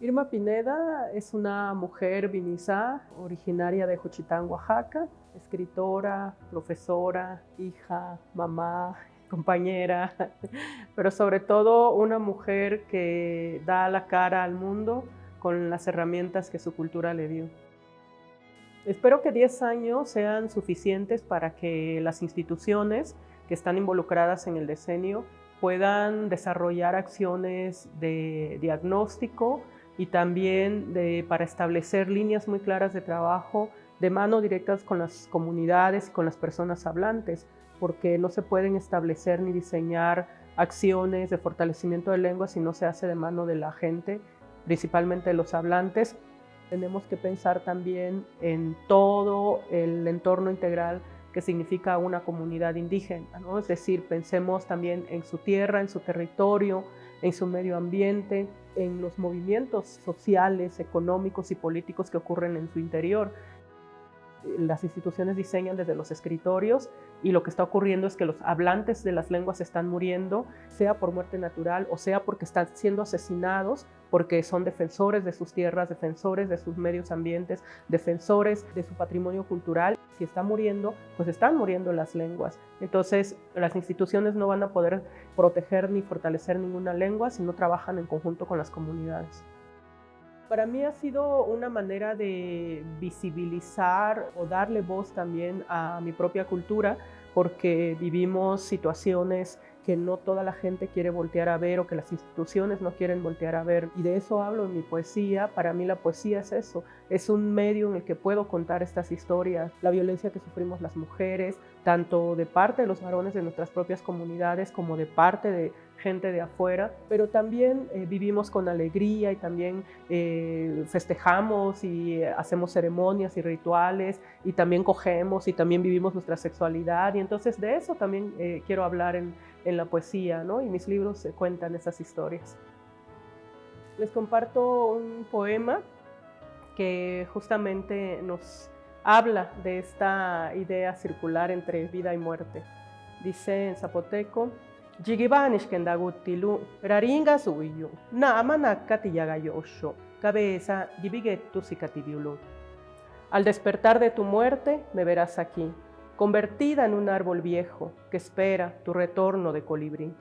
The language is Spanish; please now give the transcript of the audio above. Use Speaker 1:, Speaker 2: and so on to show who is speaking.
Speaker 1: Irma Pineda es una mujer vinizá, originaria de Juchitán, Oaxaca, escritora, profesora, hija, mamá, compañera, pero sobre todo una mujer que da la cara al mundo con las herramientas que su cultura le dio. Espero que 10 años sean suficientes para que las instituciones que están involucradas en el decenio puedan desarrollar acciones de diagnóstico, y también para establecer líneas muy claras de trabajo de mano directas con las comunidades y con las personas hablantes, porque no se pueden establecer ni diseñar acciones de fortalecimiento de lengua si no se hace de mano de la gente, principalmente de los hablantes. Tenemos que pensar también en todo el entorno integral que significa una comunidad indígena, ¿no? es decir, pensemos también en su tierra, en su territorio, en su medio ambiente, en los movimientos sociales, económicos y políticos que ocurren en su interior. Las instituciones diseñan desde los escritorios y lo que está ocurriendo es que los hablantes de las lenguas están muriendo, sea por muerte natural o sea porque están siendo asesinados porque son defensores de sus tierras, defensores de sus medios ambientes, defensores de su patrimonio cultural. Si está muriendo, pues están muriendo las lenguas. Entonces, las instituciones no van a poder proteger ni fortalecer ninguna lengua si no trabajan en conjunto con las comunidades. Para mí ha sido una manera de visibilizar o darle voz también a mi propia cultura, porque vivimos situaciones que no toda la gente quiere voltear a ver o que las instituciones no quieren voltear a ver. Y de eso hablo en mi poesía. Para mí la poesía es eso, es un medio en el que puedo contar estas historias, la violencia que sufrimos las mujeres, tanto de parte de los varones de nuestras propias comunidades como de parte de gente de afuera, pero también eh, vivimos con alegría y también eh, festejamos y hacemos ceremonias y rituales y también cogemos y también vivimos nuestra sexualidad y entonces de eso también eh, quiero hablar en, en, la poesía ¿no? y mis libros cuentan esas historias. Les comparto un poema que justamente nos habla de esta idea circular entre vida y muerte. Dice en zapoteco, Jigibanishkendagutilu, raringa suyo, nama nakatiyagayosho, cabeza gibigetu. Al despertar de tu muerte, me verás aquí, convertida en un árbol viejo que espera tu retorno de colibrí.